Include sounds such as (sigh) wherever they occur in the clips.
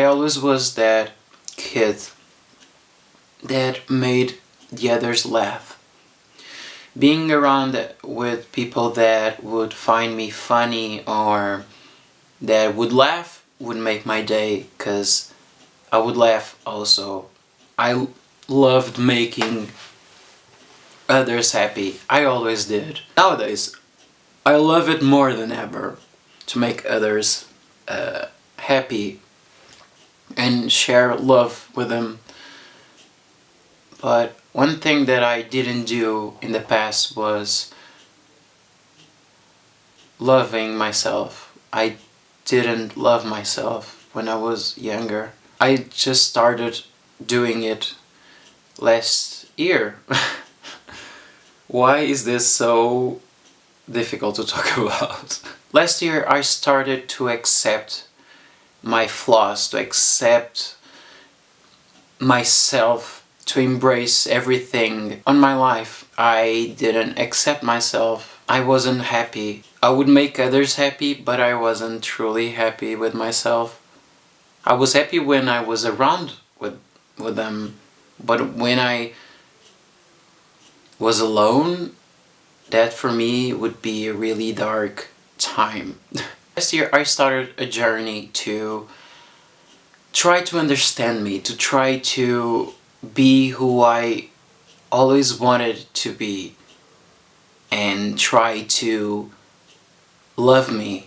I always was that kid that made the others laugh. Being around with people that would find me funny or that would laugh would make my day because I would laugh also. I loved making others happy. I always did. Nowadays, I love it more than ever to make others uh, happy and share love with them. But one thing that I didn't do in the past was loving myself. I didn't love myself when I was younger. I just started doing it last year. (laughs) Why is this so difficult to talk (laughs) about? last year I started to accept my flaws, to accept myself, to embrace everything on my life. I didn't accept myself. I wasn't happy. I would make others happy, but I wasn't truly happy with myself. I was happy when I was around with, with them, but when I was alone, that for me would be a really dark time. (laughs) Last year I started a journey to try to understand me, to try to be who I always wanted to be and try to love me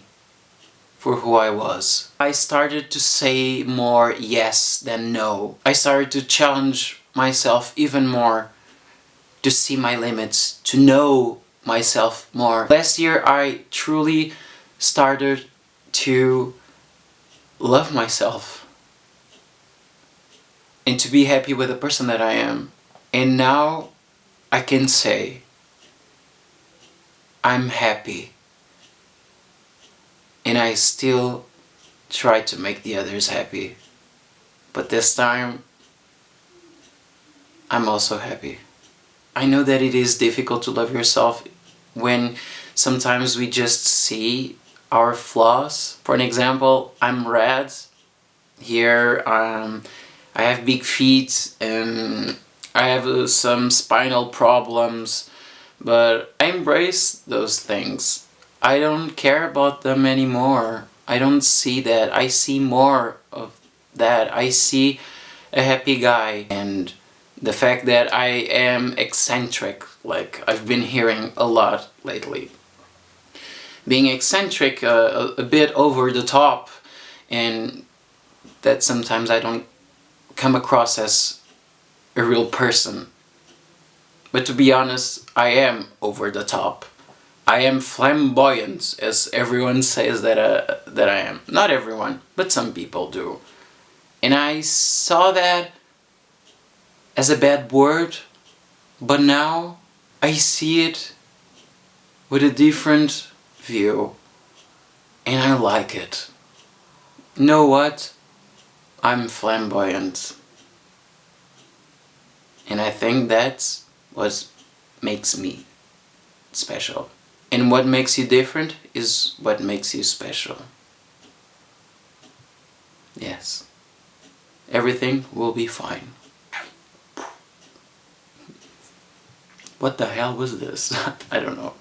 for who I was. I started to say more yes than no. I started to challenge myself even more to see my limits, to know myself more. Last year I truly started to love myself and to be happy with the person that I am. And now I can say I'm happy and I still try to make the others happy. But this time, I'm also happy. I know that it is difficult to love yourself when sometimes we just see our flaws. For an example, I'm red. Here um, I have big feet and I have uh, some spinal problems but I embrace those things. I don't care about them anymore. I don't see that. I see more of that. I see a happy guy and the fact that I am eccentric, like I've been hearing a lot lately. Being eccentric, uh, a, bit over the top, and that sometimes I don't come across as a real person. But to be honest, I am over the top. I am flamboyant, as everyone says that, uh, that I am. Not everyone, but some people do. And I saw that as a bad word, but now I see it with a different view and I like it. Know what? I'm flamboyant. And I think that's what makes me special. And what makes you different is what makes you special. Yes. Everything will be fine. What the hell was this? (laughs) I don't know.